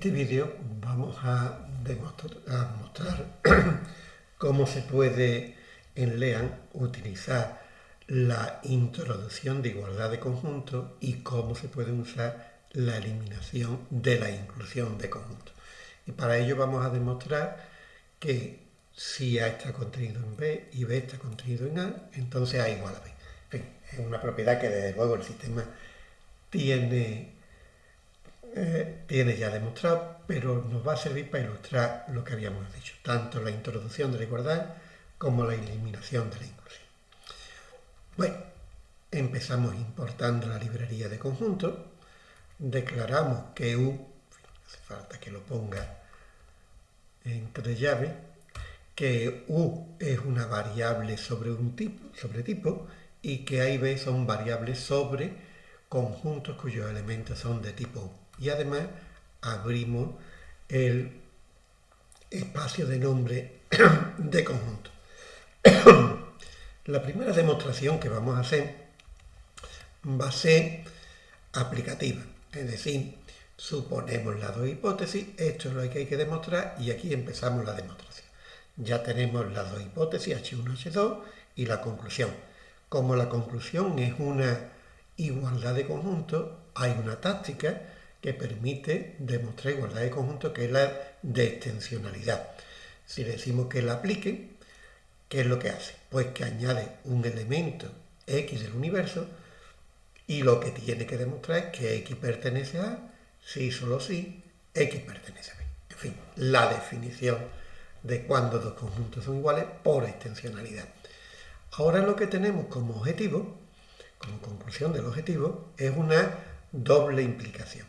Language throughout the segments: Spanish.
este vídeo vamos a, mostrar cómo se puede en LEAN utilizar la introducción de igualdad de conjuntos y cómo se puede usar la eliminación de la inclusión de conjuntos. Y para ello vamos a demostrar que si A está contenido en B y B está contenido en A, entonces A igual a B. En fin, es una propiedad que desde luego el sistema tiene eh, tiene ya demostrado, pero nos va a servir para ilustrar lo que habíamos dicho, tanto la introducción de la igualdad como la eliminación de la inclusión. Bueno, empezamos importando la librería de conjuntos, declaramos que U, hace falta que lo ponga entre llaves, que U es una variable sobre un tipo, sobre tipo y que A y B son variables sobre conjuntos cuyos elementos son de tipo U y además abrimos el espacio de nombre de conjunto. La primera demostración que vamos a hacer va a ser aplicativa, es decir, suponemos las dos hipótesis, esto es lo que hay que demostrar y aquí empezamos la demostración. Ya tenemos las dos hipótesis, H1, H2 y la conclusión. Como la conclusión es una igualdad de conjunto, hay una táctica que permite demostrar igualdad de conjunto, que es la de extensionalidad. Si decimos que la aplique, ¿qué es lo que hace? Pues que añade un elemento X del universo y lo que tiene que demostrar es que X pertenece a A, si solo si X pertenece a B. En fin, la definición de cuando dos conjuntos son iguales por extensionalidad. Ahora lo que tenemos como objetivo, como conclusión del objetivo, es una doble implicación.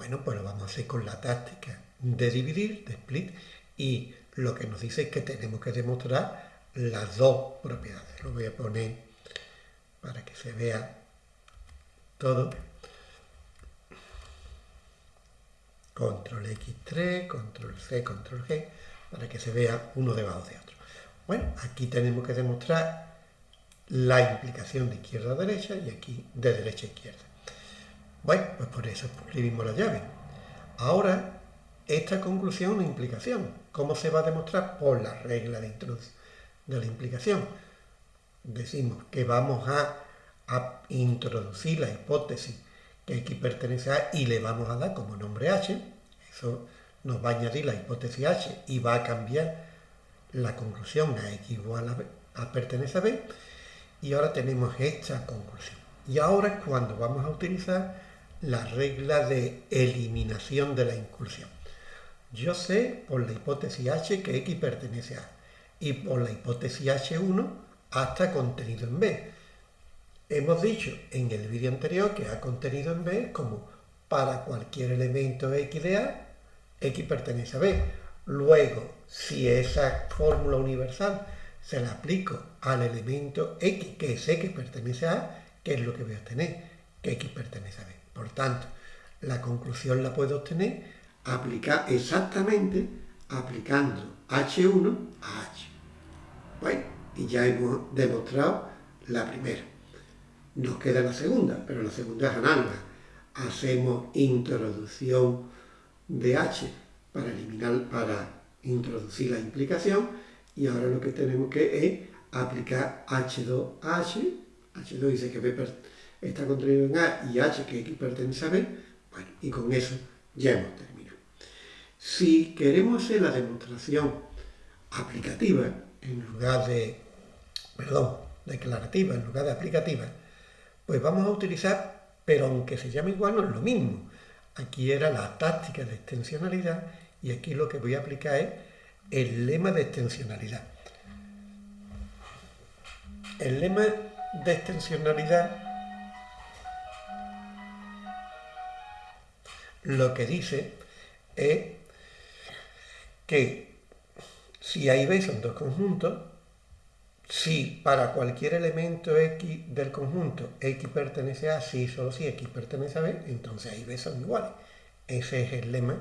Bueno, pues lo vamos a hacer con la táctica de dividir, de split, y lo que nos dice es que tenemos que demostrar las dos propiedades. Lo voy a poner para que se vea todo. Control X3, control C, control G, para que se vea uno debajo de otro. Bueno, aquí tenemos que demostrar la implicación de izquierda a derecha y aquí de derecha a izquierda. Bueno, pues por eso escribimos la llave. Ahora, esta conclusión una implicación. ¿Cómo se va a demostrar? Por la regla de de la implicación. Decimos que vamos a, introducir la hipótesis que X pertenece a y le vamos a dar como nombre H. Eso nos va a añadir la hipótesis H y va a cambiar la conclusión a X igual a, a pertenece a B. Y ahora tenemos esta conclusión. Y ahora es cuando vamos a utilizar la regla de eliminación de la inclusión. Yo sé por la hipótesis H que X pertenece a y por la hipótesis H1 hasta contenido en B. Hemos dicho en el vídeo anterior que A contenido en B como para cualquier elemento X de A, X pertenece a B. Luego, si esa fórmula universal se la aplico al elemento X, que es X pertenece a A, ¿qué es lo que voy a obtener? Que X pertenece a B. Por tanto, la conclusión la puedo obtener aplicar exactamente aplicando H1 a H. Bueno, y ya hemos demostrado la primera. Nos queda la segunda, pero la segunda es análoga. Hacemos introducción de H para eliminar, para introducir la implicación y ahora lo que tenemos que es aplicar H2 a H. H2 dice que B está contenido en A y H que X pertenece a B, bueno, y con eso ya hemos terminado. Si queremos hacer la demostración aplicativa en lugar de, perdón, declarativa en lugar de aplicativa, pues vamos a utilizar, pero aunque se llame igual, no es lo mismo. Aquí era la táctica de extensionalidad y aquí lo que voy a aplicar es el lema de extensionalidad. El lema de extensionalidad lo que dice es que si A y B son dos conjuntos, si para cualquier elemento X del conjunto X pertenece a si solo si X pertenece a B, entonces A y B son iguales. Ese es el lema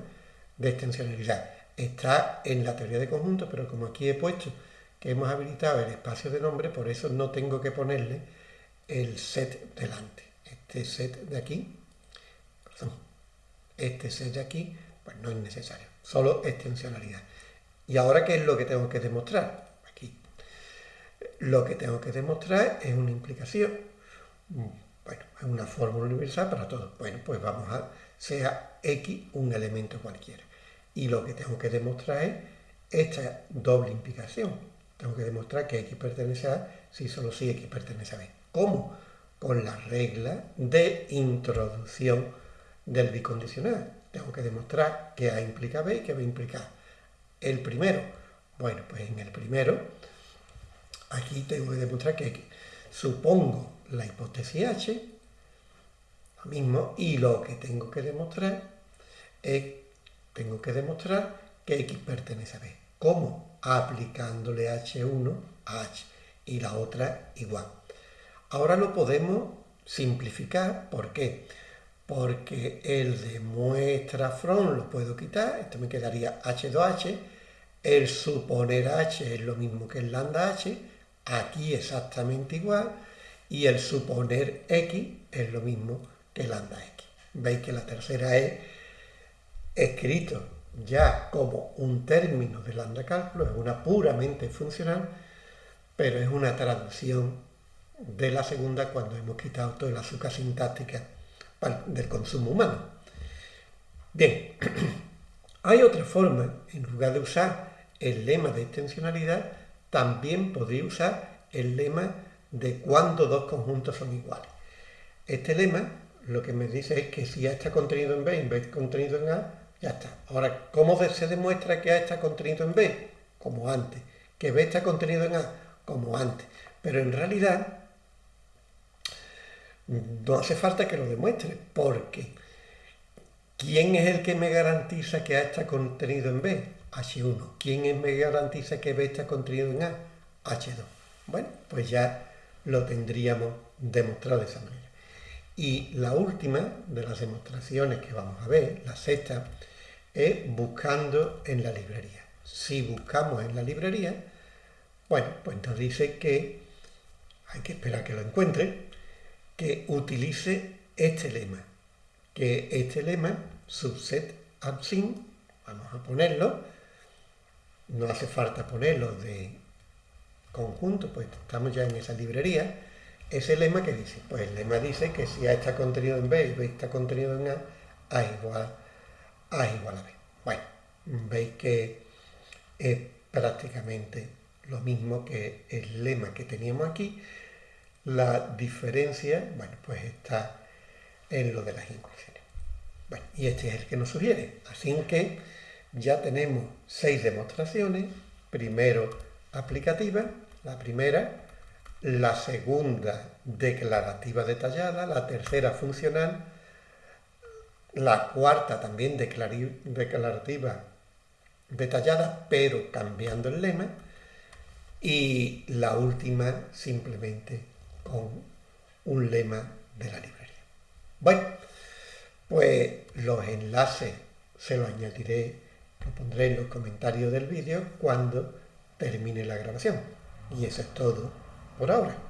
de extensionalidad. Está en la teoría de conjuntos, pero como aquí he puesto que hemos habilitado el espacio de nombre, por eso no tengo que ponerle el set delante. Este set de aquí este set de aquí Pues no es necesario, solo extensionalidad. ¿Y ahora qué es lo que tengo que demostrar? Aquí. Lo que tengo que demostrar es una implicación. Bueno, es una fórmula universal para todo. Bueno, pues vamos a, sea X un elemento cualquiera. Y lo que tengo que demostrar es esta doble implicación. Tengo que demostrar que X pertenece a si solo si X pertenece a B. ¿Cómo? Con la regla de introducción del bicondicional. Tengo que demostrar que A implica B y que B implica. El primero, bueno, pues en el primero, aquí tengo que demostrar que supongo la hipótesis H, lo mismo, y lo que tengo que demostrar es, tengo que demostrar que X pertenece a B. ¿Cómo? Aplicándole H1 a H y la otra igual. Ahora lo podemos simplificar, ¿por qué? Porque el de muestra from lo puedo quitar, esto me quedaría H2H, el suponer H es lo mismo que el lambda H, aquí exactamente igual, y el suponer X es lo mismo que lambda X. Veis que la tercera es escrito ya como un término de lambda cálculo, es una puramente funcional, pero es una traducción de la segunda cuando hemos quitado toda la azúcar sintáctica del consumo humano. Bien, hay otra forma, en lugar de usar el lema de extensionalidad, también podría usar el lema de cuando dos conjuntos son iguales. Este lema lo que me dice es que si A está contenido en B y B está contenido en A, ya está. Ahora, ¿cómo se demuestra que A está contenido en B? Como antes. Que B está contenido en A, como antes. Pero en realidad no hace falta que lo demuestre, porque ¿quién es el que me garantiza que A está contenido en B? H1. ¿Quién me garantiza que B está contenido en A? H2. Bueno, pues ya lo tendríamos demostrado de esa manera. Y la última de las demostraciones que vamos a ver, la sexta, es buscando en la librería. Si buscamos en la librería, bueno, pues nos dice que hay que esperar que lo encuentre, que utilice este lema, que este lema, subset absin, vamos a ponerlo, no hace falta ponerlo de conjunto, pues estamos ya en esa librería, ese lema que dice, pues el lema dice que si A está contenido en B y B está contenido en A, A igual A igual a B. Bueno, veis que es prácticamente lo mismo que el lema que teníamos aquí. La diferencia, bueno, pues está en lo de las inclusiones. Y este es el que nos sugiere. Así que ya tenemos seis demostraciones. Primero, aplicativa, la primera, la segunda declarativa detallada, la tercera funcional, la cuarta también declarativa detallada, pero cambiando el lema, y la última simplemente con un lema de la librería. Bueno, pues los enlaces se los añadiré, lo pondré en los comentarios del vídeo cuando termine la grabación. Y eso es todo por ahora.